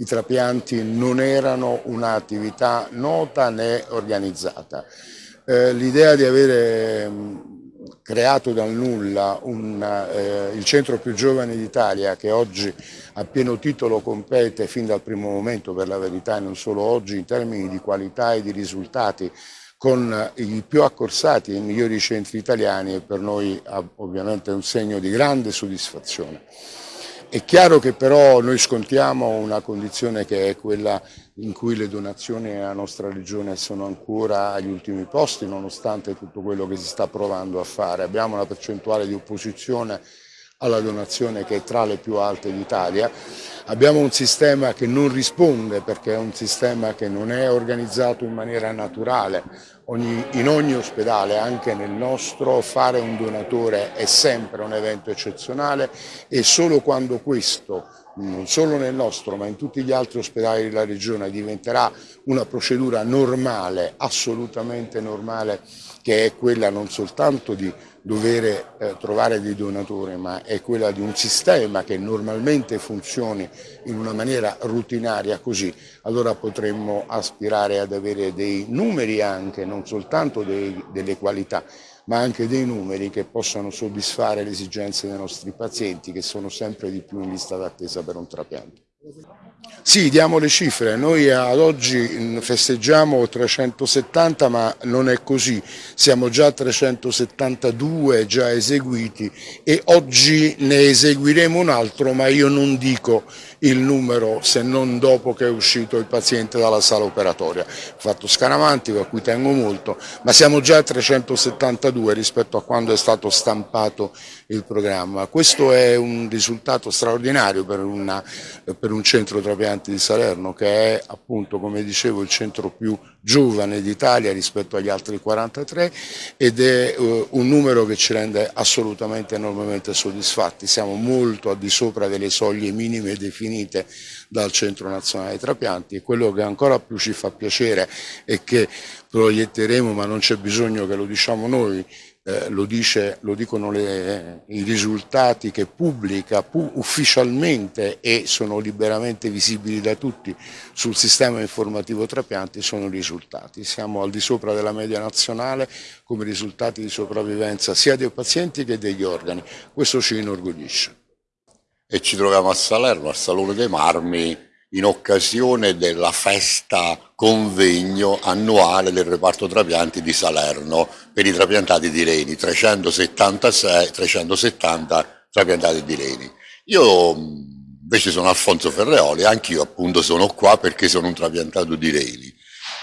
i trapianti non erano un'attività nota né organizzata. Eh, l'idea di avere mm, creato dal nulla un, eh, il centro più giovane d'Italia che oggi a pieno titolo compete fin dal primo momento per la verità e non solo oggi in termini di qualità e di risultati con i più accorsati e i migliori centri italiani è per noi ovviamente un segno di grande soddisfazione. È chiaro che però noi scontiamo una condizione che è quella in cui le donazioni alla nostra regione sono ancora agli ultimi posti nonostante tutto quello che si sta provando a fare. Abbiamo una percentuale di opposizione alla donazione che è tra le più alte d'Italia. Abbiamo un sistema che non risponde perché è un sistema che non è organizzato in maniera naturale. Ogni, in ogni ospedale, anche nel nostro, fare un donatore è sempre un evento eccezionale e solo quando questo non solo nel nostro ma in tutti gli altri ospedali della regione diventerà una procedura normale, assolutamente normale, che è quella non soltanto di dover eh, trovare dei donatori, ma è quella di un sistema che normalmente funzioni in una maniera rutinaria così, allora potremmo aspirare ad avere dei numeri anche, non soltanto dei, delle qualità, ma anche dei numeri che possano soddisfare le esigenze dei nostri pazienti che sono sempre di più in lista d'attesa per un trapianto. Sì, diamo le cifre, noi ad oggi festeggiamo 370 ma non è così, siamo già a 372 già eseguiti e oggi ne eseguiremo un altro ma io non dico il numero se non dopo che è uscito il paziente dalla sala operatoria. Ho fatto scaramantico a cui tengo molto, ma siamo già a 372 rispetto a quando è stato stampato il programma. Questo è un risultato straordinario per, una, per un centro trapianti di Salerno che è appunto come dicevo il centro più giovane d'Italia rispetto agli altri 43 ed è uh, un numero che ci rende assolutamente enormemente soddisfatti. Siamo molto al di sopra delle soglie minime definite dal Centro Nazionale Trapianti e quello che ancora più ci fa piacere e che proietteremo, ma non c'è bisogno che lo diciamo noi, eh, lo, dice, lo, dicono le, i risultati che pubblica pu ufficialmente e sono liberamente visibili da tutti sul sistema informativo trapianti sono i risultati. Siamo al di sopra della media nazionale come risultati di sopravvivenza sia dei pazienti che degli organi. Questo ci inorgoglisce e ci troviamo a Salerno, al Salone dei Marmi, in occasione della festa convegno annuale del reparto trapianti di Salerno per i trapiantati di Reni, 376, 370 trapiantati di Reni. Io invece sono Alfonso Ferreoli, anch'io appunto sono qua perché sono un trapiantato di Reni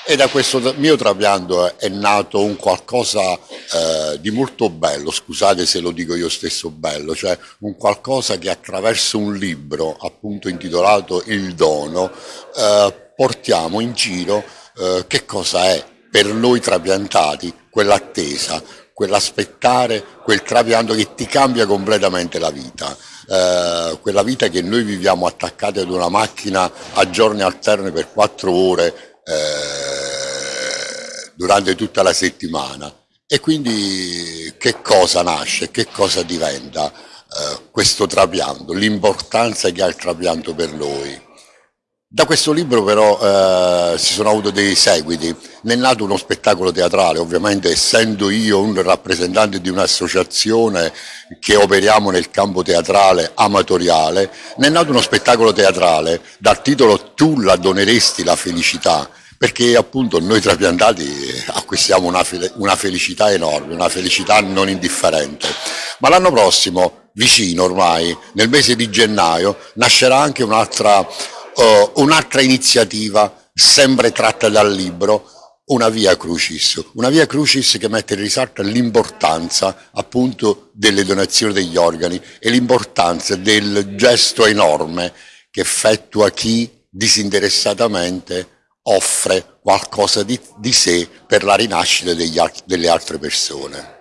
e da questo mio trapianto è nato un qualcosa eh, di molto bello, scusate se lo dico io stesso bello, cioè un qualcosa che attraverso un libro appunto intitolato Il dono eh, portiamo in giro eh, che cosa è per noi trapiantati quell'attesa, quell'aspettare, quel trapianto che ti cambia completamente la vita. Eh, quella vita che noi viviamo attaccati ad una macchina a giorni alterni per quattro ore eh, durante tutta la settimana e quindi che cosa nasce, che cosa diventa eh, questo trapianto, l'importanza che ha il trapianto per noi. Da questo libro però eh, si sono avuti dei seguiti, ne è nato uno spettacolo teatrale, ovviamente essendo io un rappresentante di un'associazione che operiamo nel campo teatrale amatoriale, ne è nato uno spettacolo teatrale dal titolo Tu la doneresti la felicità, perché appunto noi trapiantati acquistiamo una, una felicità enorme, una felicità non indifferente. Ma l'anno prossimo, vicino ormai, nel mese di gennaio, nascerà anche un'altra uh, un'altra iniziativa sempre tratta dal libro, una via crucis, una via crucis che mette in risalto l'importanza appunto delle donazioni degli organi e l'importanza del gesto enorme che effettua chi disinteressatamente offre qualcosa di, di sé per la rinascita degli, delle altre persone.